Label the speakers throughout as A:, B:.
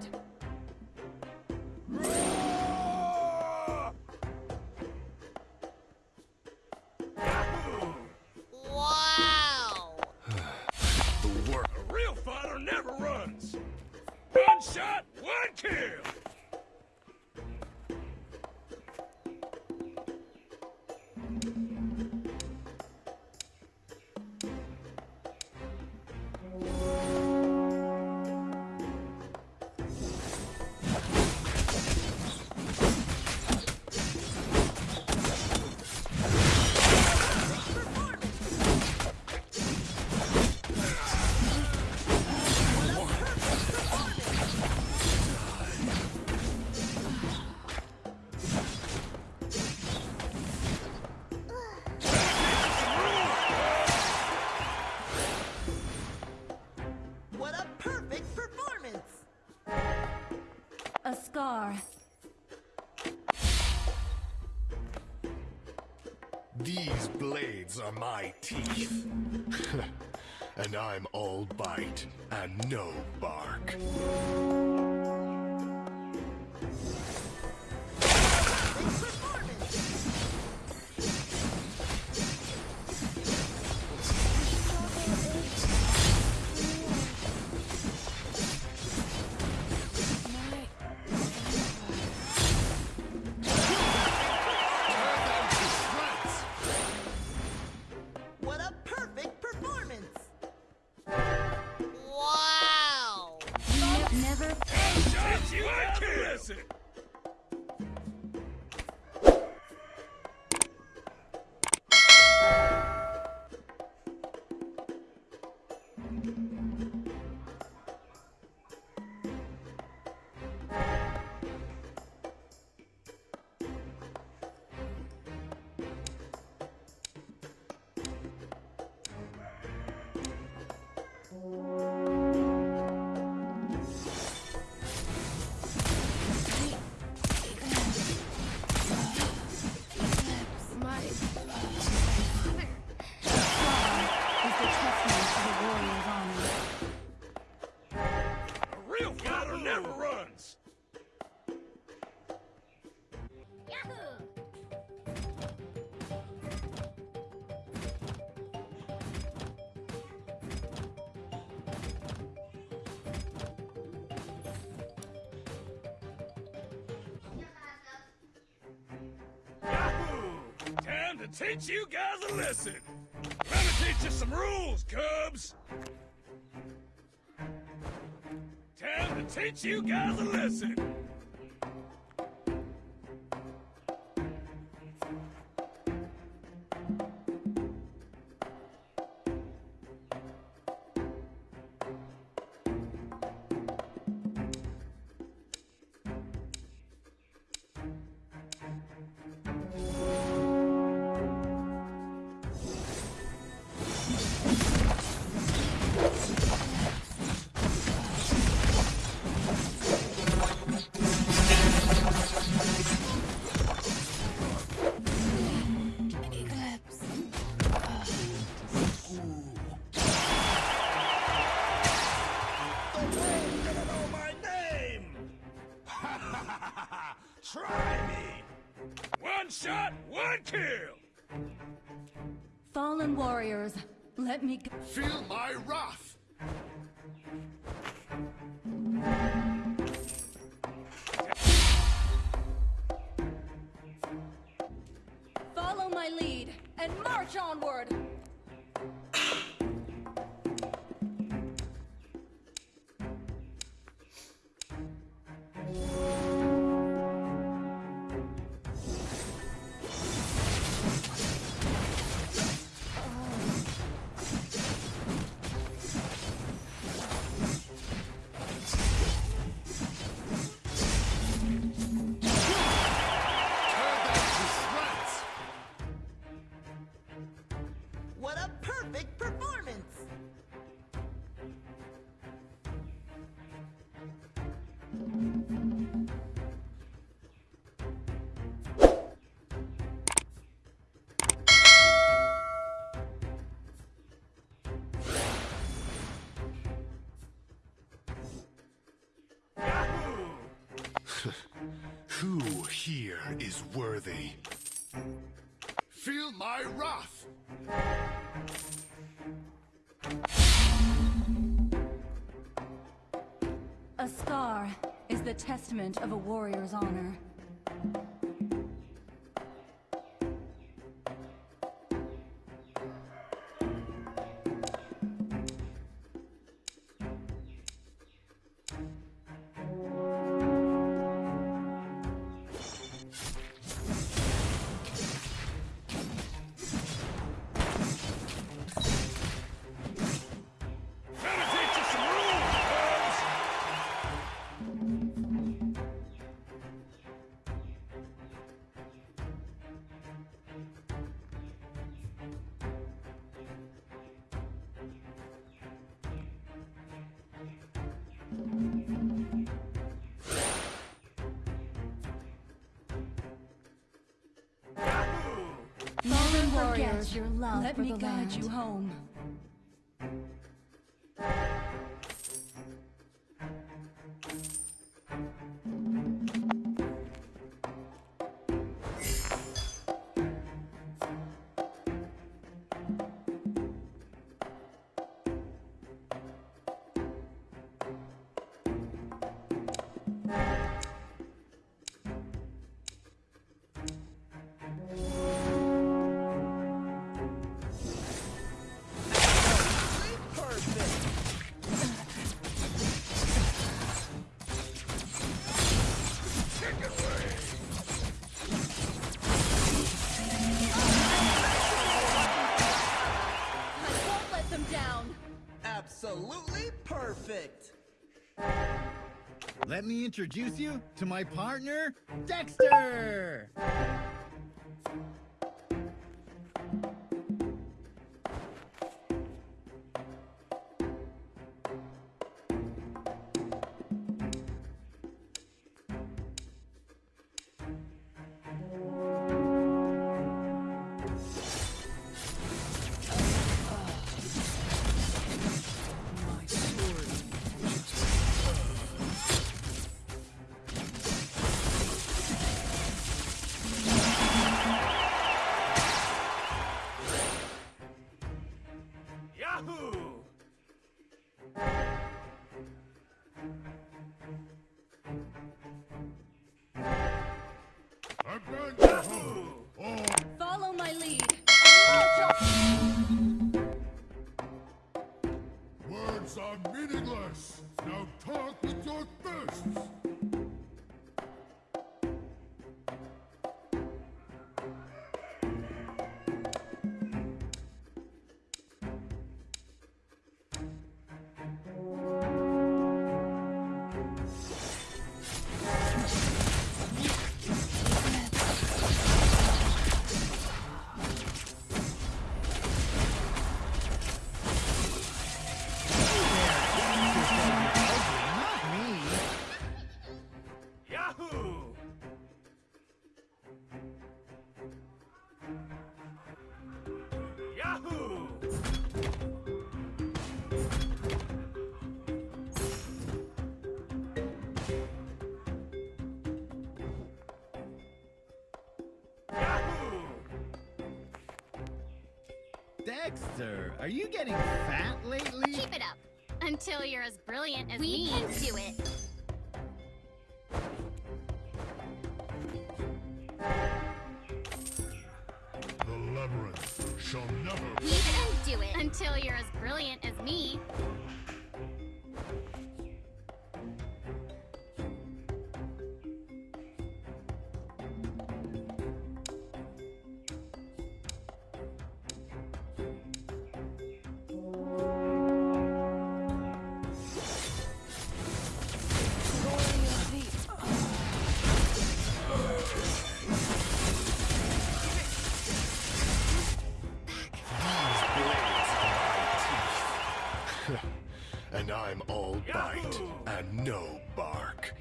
A: conquered.
B: Blades are my teeth. and I'm all bite and no bark.
A: To
C: teach you guys a lesson. Gonna teach you some rules, Cubs. Time to teach you guys a lesson. One shot, one kill!
A: Fallen warriors, let me go.
B: Feel my wrath!
D: Follow my lead and march onward!
E: Who here is worthy? Feel my wrath!
D: A scar is the testament of a warrior's honor. Fallen
F: warriors,
D: warriors, your love
F: let me guide
D: land.
F: you
D: home.
A: Absolutely perfect!
G: Let me introduce you to my partner, Dexter! Dexter, are you getting fat lately?
F: Keep it up. Until you're as brilliant as
H: we
F: me.
H: We can do it.
E: The labyrinth shall never...
F: We can do it. Until you're as brilliant as me.
E: and I'm all bite and no bark.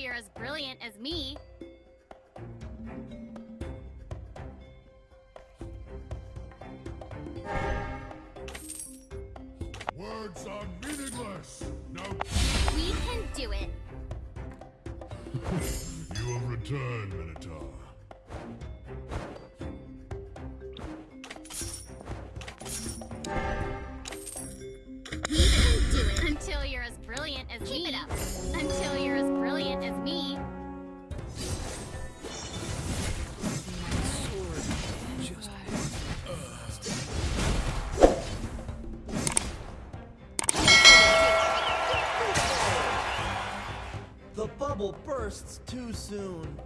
F: you're as brilliant as me,
A: bubble bursts too soon.